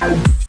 Bye.